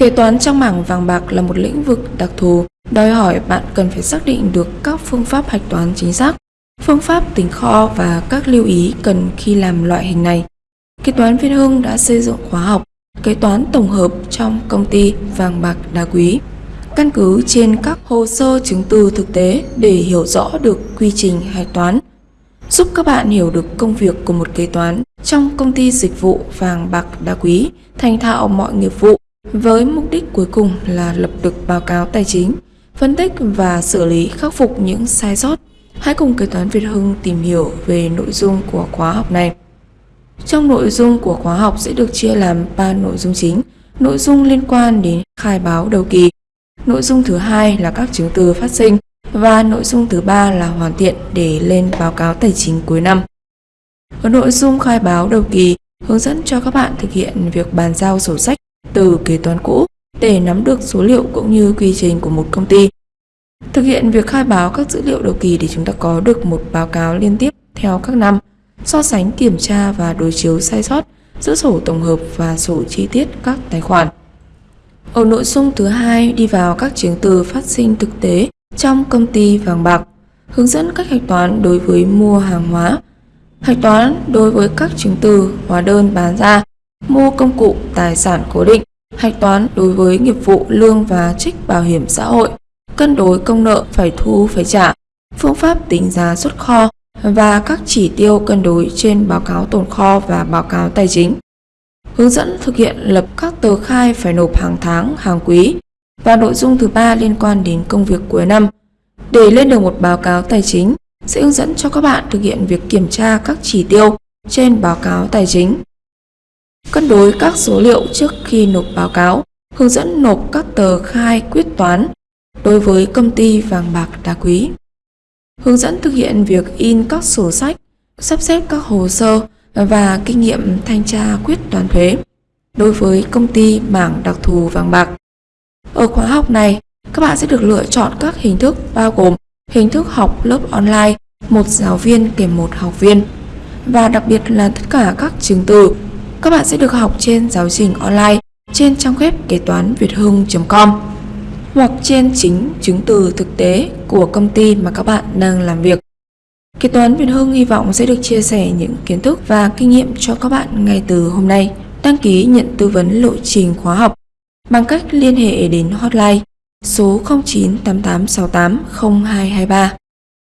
Kế toán trong mảng vàng bạc là một lĩnh vực đặc thù, đòi hỏi bạn cần phải xác định được các phương pháp hạch toán chính xác, phương pháp tính kho và các lưu ý cần khi làm loại hình này. Kế toán Việt Hưng đã xây dựng khóa học kế toán tổng hợp trong công ty vàng bạc đá quý. Căn cứ trên các hồ sơ chứng từ thực tế để hiểu rõ được quy trình hạch toán, giúp các bạn hiểu được công việc của một kế toán trong công ty dịch vụ vàng bạc đá quý, thành thạo mọi nghiệp vụ với mục đích cuối cùng là lập được báo cáo tài chính, phân tích và xử lý khắc phục những sai sót. Hãy cùng kế toán Việt Hưng tìm hiểu về nội dung của khóa học này. Trong nội dung của khóa học sẽ được chia làm 3 nội dung chính. Nội dung liên quan đến khai báo đầu kỳ. Nội dung thứ hai là các chứng từ phát sinh và nội dung thứ ba là hoàn thiện để lên báo cáo tài chính cuối năm. Ở nội dung khai báo đầu kỳ, hướng dẫn cho các bạn thực hiện việc bàn giao sổ sách từ kế toán cũ để nắm được số liệu cũng như quy trình của một công ty. Thực hiện việc khai báo các dữ liệu đầu kỳ để chúng ta có được một báo cáo liên tiếp theo các năm, so sánh kiểm tra và đối chiếu sai sót giữa sổ tổng hợp và sổ chi tiết các tài khoản. Ở nội dung thứ hai đi vào các chứng từ phát sinh thực tế trong công ty vàng bạc, hướng dẫn cách hạch toán đối với mua hàng hóa, hạch toán đối với các chứng từ hóa đơn bán ra mua công cụ tài sản cố định, hạch toán đối với nghiệp vụ lương và trích bảo hiểm xã hội, cân đối công nợ phải thu phải trả, phương pháp tính giá xuất kho và các chỉ tiêu cân đối trên báo cáo tồn kho và báo cáo tài chính. Hướng dẫn thực hiện lập các tờ khai phải nộp hàng tháng, hàng quý và nội dung thứ ba liên quan đến công việc cuối năm. Để lên được một báo cáo tài chính, sẽ hướng dẫn cho các bạn thực hiện việc kiểm tra các chỉ tiêu trên báo cáo tài chính cân đối các số liệu trước khi nộp báo cáo, hướng dẫn nộp các tờ khai quyết toán đối với công ty vàng bạc đá quý. Hướng dẫn thực hiện việc in các sổ sách, sắp xếp các hồ sơ và kinh nghiệm thanh tra quyết toán thuế đối với công ty mảng đặc thù vàng bạc. Ở khóa học này, các bạn sẽ được lựa chọn các hình thức bao gồm hình thức học lớp online, một giáo viên kèm một học viên và đặc biệt là tất cả các chứng từ các bạn sẽ được học trên giáo trình online trên trang web kế toán việt hưng.com hoặc trên chính chứng từ thực tế của công ty mà các bạn đang làm việc. Kế toán Việt Hưng hy vọng sẽ được chia sẻ những kiến thức và kinh nghiệm cho các bạn ngay từ hôm nay. Đăng ký nhận tư vấn lộ trình khóa học bằng cách liên hệ đến hotline số 0988680223